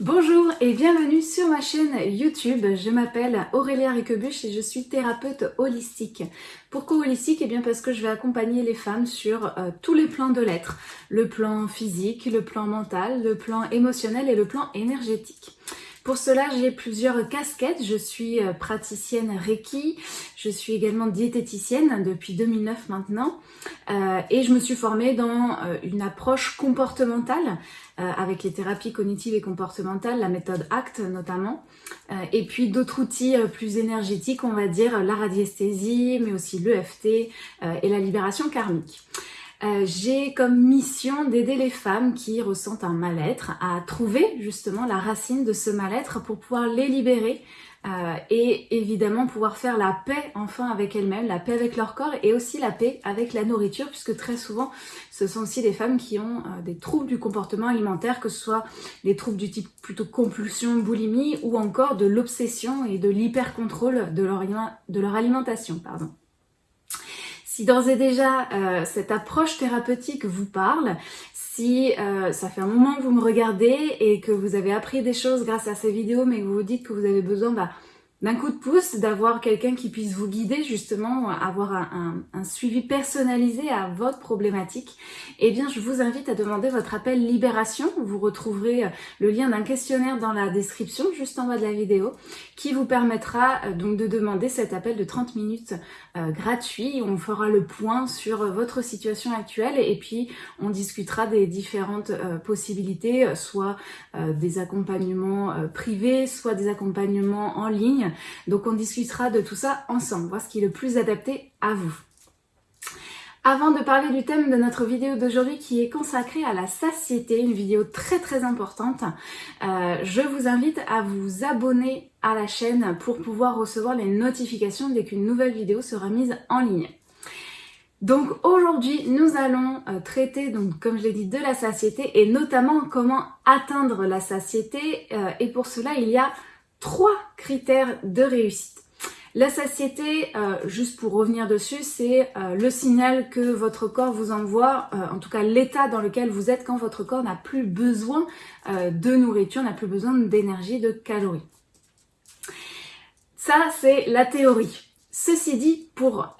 Bonjour et bienvenue sur ma chaîne YouTube. Je m'appelle Aurélia Riquebuche et je suis thérapeute holistique. Pourquoi holistique? Eh bien parce que je vais accompagner les femmes sur euh, tous les plans de l'être. Le plan physique, le plan mental, le plan émotionnel et le plan énergétique. Pour cela, j'ai plusieurs casquettes. Je suis euh, praticienne Reiki, je suis également diététicienne depuis 2009 maintenant euh, et je me suis formée dans euh, une approche comportementale avec les thérapies cognitives et comportementales, la méthode ACT notamment, et puis d'autres outils plus énergétiques, on va dire la radiesthésie, mais aussi l'EFT et la libération karmique. Euh, j'ai comme mission d'aider les femmes qui ressentent un mal-être à trouver justement la racine de ce mal-être pour pouvoir les libérer euh, et évidemment pouvoir faire la paix enfin avec elles-mêmes, la paix avec leur corps et aussi la paix avec la nourriture puisque très souvent ce sont aussi des femmes qui ont euh, des troubles du comportement alimentaire que ce soit des troubles du type plutôt compulsion, boulimie ou encore de l'obsession et de l'hyper-contrôle de leur, de leur alimentation. Pardon. Si d'ores et déjà euh, cette approche thérapeutique vous parle, si euh, ça fait un moment que vous me regardez et que vous avez appris des choses grâce à ces vidéos mais que vous vous dites que vous avez besoin bah, d'un coup de pouce, d'avoir quelqu'un qui puisse vous guider justement, avoir un, suivi personnalisé à votre problématique, eh bien je vous invite à demander votre appel Libération. Vous retrouverez euh, le lien d'un questionnaire dans la description, juste en bas de la vidéo, qui vous permettra euh, donc de demander cet appel de 30 minutes euh, gratuit. On fera le point sur votre situation actuelle et puis on discutera des différentes possibilités, soit des accompagnements privés, soit des accompagnements en ligne, donc on discutera de tout ça ensemble, voir ce qui est le plus adapté à vous. Avant de parler du thème de notre vidéo d'aujourd'hui qui est consacrée à la satiété, une vidéo très très importante, euh, je vous invite à vous abonner à la chaîne pour pouvoir recevoir les notifications dès qu'une nouvelle vidéo sera mise en ligne. Donc aujourd'hui, nous allons euh, traiter, donc comme je l'ai dit, de la satiété et notamment comment atteindre la satiété. Euh, et pour cela, il y a trois critères de réussite. La satiété, euh, juste pour revenir dessus, c'est euh, le signal que votre corps vous envoie, euh, en tout cas l'état dans lequel vous êtes quand votre corps n'a plus besoin de nourriture, n'a plus besoin d'énergie, de calories. Ça, c'est la théorie. Ceci dit, pour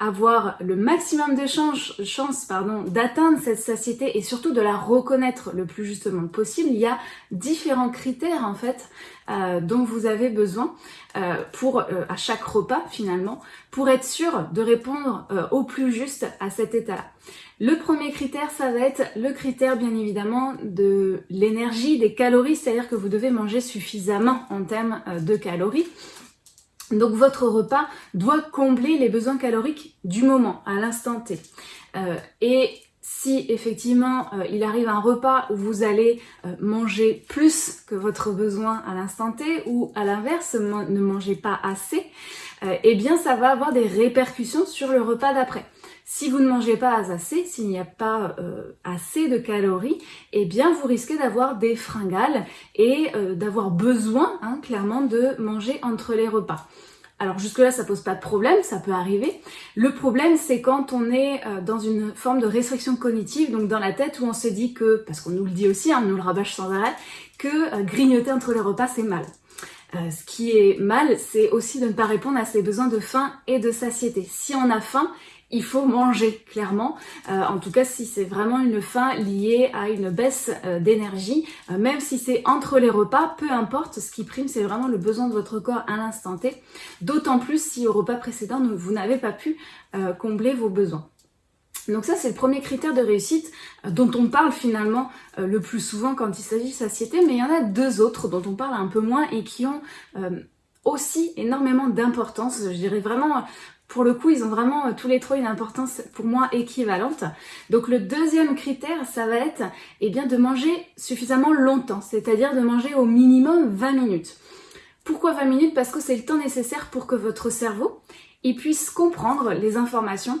avoir le maximum de chance, chance pardon, d'atteindre cette satiété et surtout de la reconnaître le plus justement possible, il y a différents critères en fait euh, dont vous avez besoin euh, pour euh, à chaque repas finalement pour être sûr de répondre au plus juste à cet état-là. Le premier critère, ça va être le critère bien évidemment de l'énergie, des calories, c'est-à-dire que vous devez manger suffisamment en termes de calories. Donc votre repas doit combler les besoins caloriques du moment, à l'instant T. Euh, et si effectivement euh, il arrive un repas où vous allez euh, manger plus que votre besoin à l'instant T ou à l'inverse ne mangez pas assez, eh bien ça va avoir des répercussions sur le repas d'après. Si vous ne mangez pas assez, s'il n'y a pas assez de calories, eh bien vous risquez d'avoir des fringales et d'avoir besoin hein, clairement de manger entre les repas. Alors jusque-là, ça pose pas de problème, ça peut arriver. Le problème, c'est quand on est euh, dans une forme de restriction cognitive, donc dans la tête où on se dit que, parce qu'on nous le dit aussi, hein, on nous le rabâche sans arrêt, que euh, grignoter entre les repas, c'est mal. Euh, ce qui est mal, c'est aussi de ne pas répondre à ses besoins de faim et de satiété. Si on a faim, il faut manger, clairement. Euh, en tout cas, si c'est vraiment une faim liée à une baisse euh, d'énergie, euh, même si c'est entre les repas, peu importe, ce qui prime, c'est vraiment le besoin de votre corps à l'instant T. D'autant plus si au repas précédent, vous n'avez pas pu combler vos besoins. Donc ça, c'est le premier critère de réussite dont on parle finalement le plus souvent quand il s'agit de satiété, mais il y en a deux autres dont on parle un peu moins et qui ont aussi énormément d'importance. Je dirais vraiment pour le coup, ils ont vraiment euh, tous les trois une importance pour moi équivalente. Donc le deuxième critère, ça va être eh bien, de manger suffisamment longtemps, c'est-à-dire de manger au minimum 20 minutes. Pourquoi 20 minutes? Parce que c'est le temps nécessaire pour que votre cerveau il puisse comprendre les informations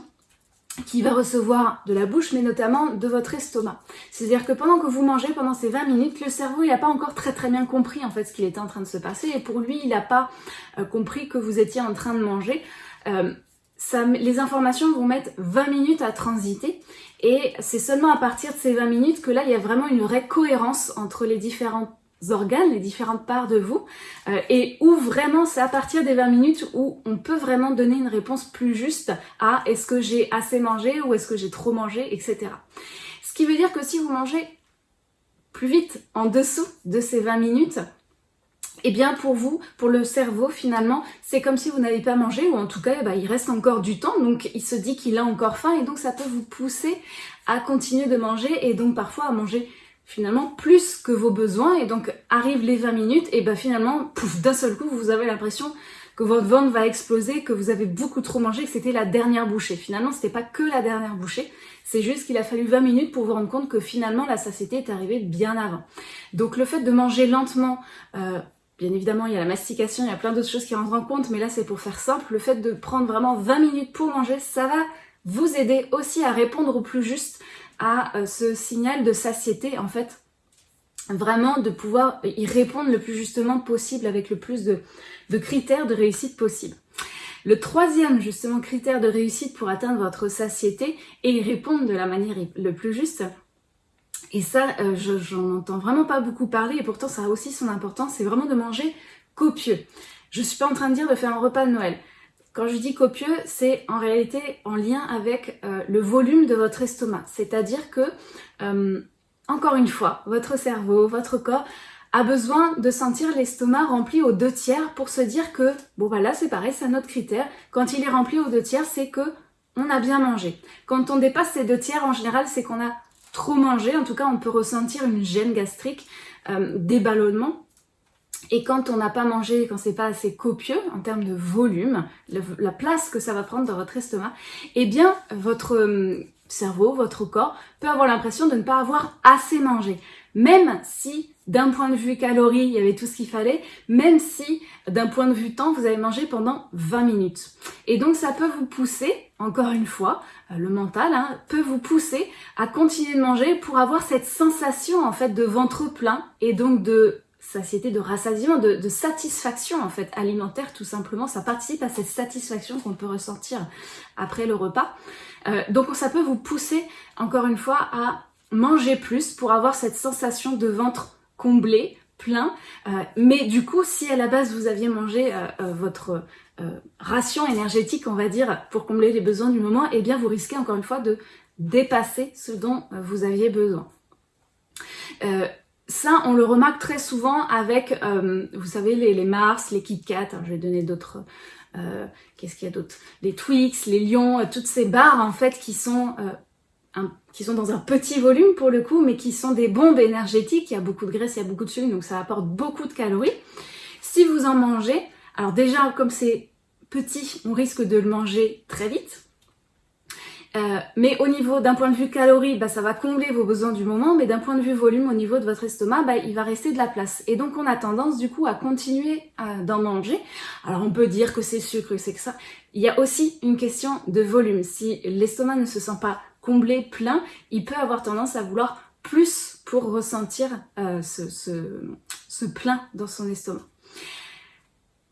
qu'il va recevoir de la bouche, mais notamment de votre estomac. C'est-à-dire que pendant que vous mangez, pendant ces 20 minutes, le cerveau, il n'a pas encore très très bien compris en fait ce qu'il était en train de se passer, et pour lui, il n'a pas euh, compris que vous étiez en train de manger. Euh, ça, les informations vont mettre 20 minutes à transiter et c'est seulement à partir de ces 20 minutes que là il y a vraiment une vraie cohérence entre les différentes organes, les différentes parts de vous, euh, et où vraiment c'est à partir des 20 minutes où on peut vraiment donner une réponse plus juste à est-ce que j'ai assez mangé ou est-ce que j'ai trop mangé, etc. Ce qui veut dire que si vous mangez plus vite en dessous de ces 20 minutes, eh bien pour vous, pour le cerveau finalement, c'est comme si vous n'avez pas mangé ou en tout cas bah, il reste encore du temps donc il se dit qu'il a encore faim et donc ça peut vous pousser à continuer de manger et donc parfois à manger finalement plus que vos besoins et donc arrivent les 20 minutes et bah finalement d'un seul coup vous avez l'impression que votre ventre va exploser, que vous avez beaucoup trop mangé, que c'était la dernière bouchée. Finalement, c'était pas que la dernière bouchée, c'est juste qu'il a fallu 20 minutes pour vous rendre compte que finalement la satiété est arrivée bien avant. Donc le fait de manger lentement, euh, Bien évidemment, il y a la mastication, il y a plein d'autres choses qui rentrent en compte, mais là c'est pour faire simple. Le fait de prendre vraiment 20 minutes pour manger, ça va vous aider aussi à répondre au plus juste à euh, ce signal de satiété en fait. Vraiment de pouvoir y répondre le plus justement possible avec le plus de, critères de réussite possible. Le troisième justement critère de réussite pour atteindre votre satiété et y répondre de la manière le plus juste, et ça, euh, j'en entends vraiment pas beaucoup parler et pourtant ça a aussi son importance, c'est vraiment de manger copieux. Je suis pas en train de dire de faire un repas de Noël. Quand je dis copieux, c'est en réalité en lien avec euh, le volume de votre estomac. C'est-à-dire que, euh, encore une fois, votre cerveau, votre corps a besoin de sentir l'estomac rempli aux deux tiers pour se dire que, bon voilà, c'est pareil, c'est un autre critère. Quand il est rempli aux deux tiers, c'est que on a bien mangé. Quand on dépasse ces deux tiers, en général, c'est qu'on a trop manger. En tout cas, on peut ressentir une gêne gastrique, euh, des ballonnements. Et quand on n'a pas mangé, quand c'est pas assez copieux en termes de volume, la place que ça va prendre dans votre estomac, eh bien, votre euh, cerveau, votre corps peut avoir l'impression de ne pas avoir assez mangé. Même si d'un point de vue calories, il y avait tout ce qu'il fallait, même si d'un point de vue temps, vous avez mangé pendant 20 minutes. Et donc ça peut vous pousser, encore une fois, euh, le mental hein, peut vous pousser à continuer de manger pour avoir cette sensation en fait de ventre plein et donc de satiété, de rassasiement, de, satisfaction en fait alimentaire tout simplement. Ça participe à cette satisfaction qu'on peut ressentir après le repas. Euh, donc ça peut vous pousser encore une fois à manger plus pour avoir cette sensation de ventre comblé, plein. Euh, mais du coup, si à la base vous aviez mangé euh, votre ration énergétique, on va dire, pour combler les besoins du moment, eh bien vous risquez encore une fois de dépasser ce dont vous aviez besoin. Ça, on le remarque très souvent avec, vous savez, les, Mars, les Kit Kat, hein, je vais donner d'autres... Qu'est-ce qu'il y a d'autre? Les Twix, les Lions, toutes ces barres en fait qui sont qui sont dans un petit volume pour le coup, mais qui sont des bombes énergétiques. Il y a beaucoup de graisse, il y a beaucoup de sucre, donc ça apporte beaucoup de calories. Si vous en mangez, alors déjà, comme c'est petit, on risque de le manger très vite. Euh, mais au niveau d'un point de vue calories, bah, ça va combler vos besoins du moment, mais d'un point de vue volume, au niveau de votre estomac, bah, il va rester de la place. Et donc on a tendance du coup à continuer d'en manger. Alors on peut dire que c'est sucre, c'est que ça. Il y a aussi une question de volume. Si l'estomac ne se sent pas comblé, plein, il peut avoir tendance à vouloir plus pour ressentir euh, ce, plein dans son estomac.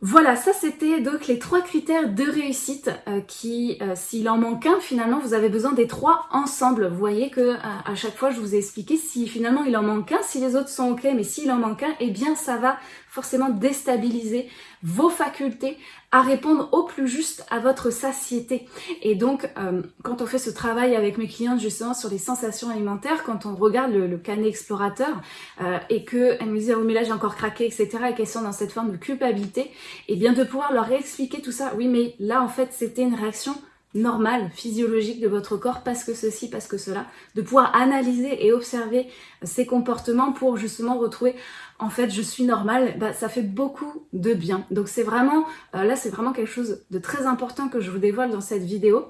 Voilà, ça c'était donc les trois critères de réussite euh, qui, euh, s'il en manque un, finalement vous avez besoin des trois ensemble. Vous voyez que à chaque fois je vous ai expliqué si finalement il en manque un, si les autres sont ok, mais s'il en manque un, eh bien ça va forcément déstabiliser vos facultés à répondre au plus juste à votre satiété. Et donc, euh, quand on fait ce travail avec mes clientes justement sur les sensations alimentaires, quand on regarde le, le canet explorateur euh, et qu'elles me disent « oh mais là j'ai encore craqué », etc. et qu'elles sont dans cette forme de culpabilité, et eh bien de pouvoir leur réexpliquer tout ça. Oui, mais là en fait c'était une réaction normal, physiologique de votre corps parce que ceci, parce que cela, de pouvoir analyser et observer ces comportements pour justement retrouver en fait je suis normale, bah, ça fait beaucoup de bien. Donc c'est vraiment, euh, là c'est vraiment quelque chose de très important que je vous dévoile dans cette vidéo.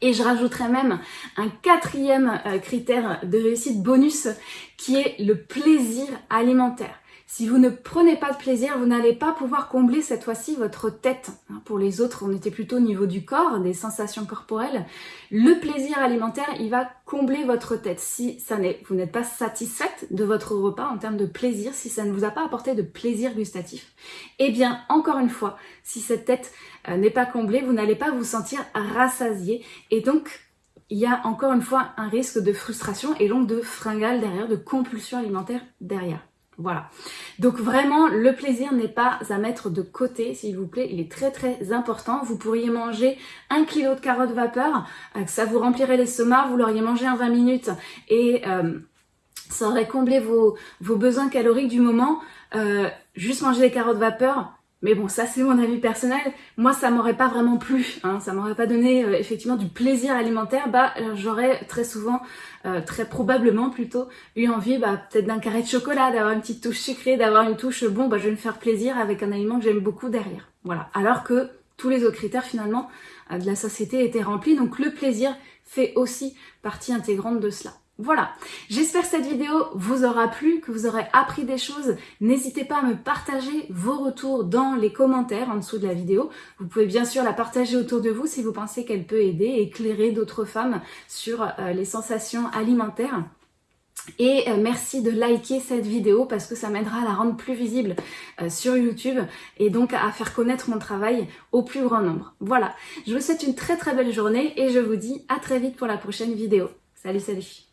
Et je rajouterai même un quatrième euh, critère de réussite bonus qui est le plaisir alimentaire. Si vous ne prenez pas de plaisir, vous n'allez pas pouvoir combler cette fois-ci votre tête. Hein, pour les autres, on était plutôt au niveau du corps, des sensations corporelles. Le plaisir alimentaire, il va combler votre tête. Si ça vous n'êtes pas satisfaite de votre repas en termes de plaisir, si ça ne vous a pas apporté de plaisir gustatif, eh bien, encore une fois, si cette tête euh, n'est pas comblée, vous n'allez pas vous sentir rassasié et donc il y a encore une fois un risque de frustration et donc de fringale derrière, de compulsion alimentaire derrière. Voilà. Donc vraiment, le plaisir n'est pas à mettre de côté, s'il vous plaît. Il est très très important. Vous pourriez manger un kilo de carottes vapeur, euh, ça vous remplirait l'estomac, vous l'auriez mangé en 20 minutes et euh, ça aurait comblé vos, vos besoins caloriques du moment. Euh, juste manger des carottes vapeur, mais bon, ça c'est mon avis personnel. Moi, ça m'aurait pas vraiment plu. Hein. Ça m'aurait pas donné euh, effectivement du plaisir alimentaire. Bah, euh, j'aurais très souvent, euh, très probablement plutôt, eu envie, bah, peut-être d'un carré de chocolat, d'avoir une petite touche sucrée, d'avoir une touche bon, bah, je vais me faire plaisir avec un aliment que j'aime beaucoup derrière. Voilà. Alors que tous les autres critères finalement de la société étaient remplis. Donc le plaisir fait aussi partie intégrante de cela. Voilà, j'espère que cette vidéo vous aura plu, que vous aurez appris des choses. N'hésitez pas à me partager vos retours dans les commentaires en dessous de la vidéo. Vous pouvez bien sûr la partager autour de vous si vous pensez qu'elle peut aider éclairer d'autres femmes sur euh, les sensations alimentaires. Et euh, merci de liker cette vidéo parce que ça m'aidera à la rendre plus visible euh, sur YouTube et donc à faire connaître mon travail au plus grand nombre. Voilà, je vous souhaite une très très belle journée et je vous dis à très vite pour la prochaine vidéo. Salut, salut